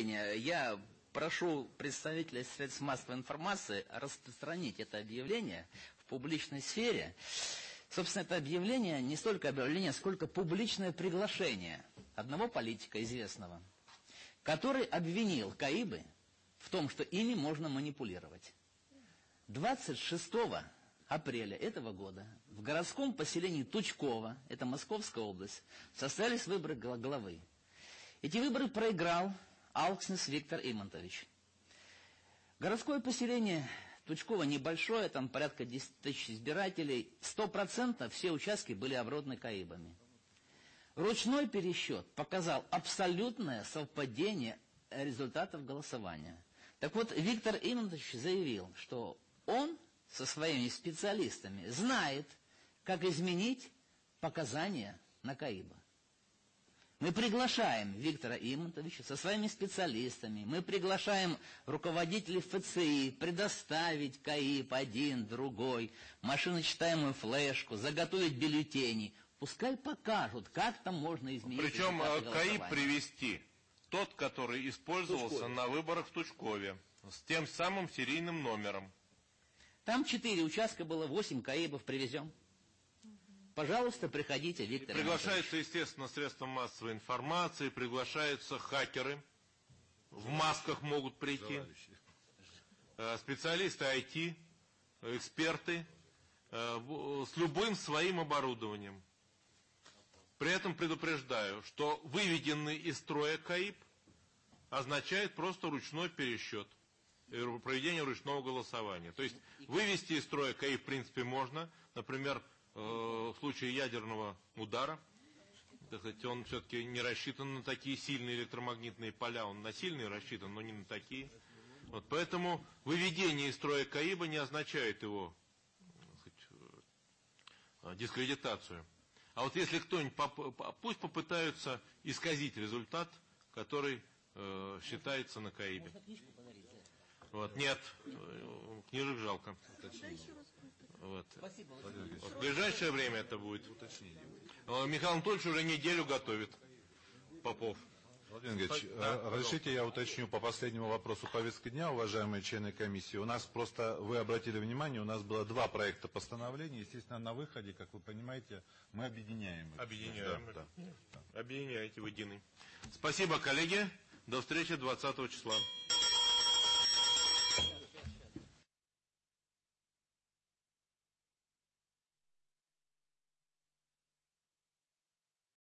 Я прошу представителей средств массовой информации распространить это объявление в публичной сфере. Собственно, это объявление не столько объявление, сколько публичное приглашение одного политика известного, который обвинил Каибы в том, что ими можно манипулировать. 26 апреля этого года в городском поселении Тучково, это Московская область, состоялись выборы главы. Эти выборы проиграл Алкснес Виктор Имонтович. Городское поселение Тучково небольшое, там порядка 10 тысяч избирателей. Сто процентов все участки были оброданы Каибами. Ручной пересчет показал абсолютное совпадение результатов голосования. Так вот, Виктор Имонтович заявил, что он со своими специалистами знает, как изменить показания на Каиба. Мы приглашаем Виктора Имонтовича со своими специалистами, мы приглашаем руководителей ФЦИ предоставить КАИП один, другой, машиночитаемую флешку, заготовить бюллетени. Пускай покажут, как там можно изменить. Причем КАИП привести тот, который использовался Тучкове. на выборах в Тучкове, с тем самым серийным номером. Там четыре участка было, восемь КАИБов привезем. Пожалуйста, приходите, Виктор. Приглашаются, естественно, средства массовой информации, приглашаются хакеры. В масках могут прийти. Э, специалисты IT, эксперты э, с любым своим оборудованием. При этом предупреждаю, что выведенный из строя КАИП означает просто ручной пересчет э, проведение ручного голосования. То есть вывести из строя КАИ в принципе можно. Например, в случае ядерного удара, так сказать, он все-таки не рассчитан на такие сильные электромагнитные поля, он на сильные рассчитан, но не на такие. Вот, поэтому выведение из строя КАИБа не означает его сказать, э, дискредитацию. А вот если кто-нибудь, пусть попытаются исказить результат, который э, считается на КАИБе. Вот, нет, книжек жалко. Вот. Спасибо. Вот. В ближайшее время это будет. Уточнение. Михаил Анатольевич уже неделю готовит. Попов. Владимир Ильич, да, разрешите я уточню по последнему вопросу повестки дня, уважаемые члены комиссии. У нас просто, вы обратили внимание, у нас было два проекта постановления. Естественно, на выходе, как вы понимаете, мы объединяем. Объединяем. Да, да. Объединяете в единый. Спасибо, коллеги. До встречи 20 числа.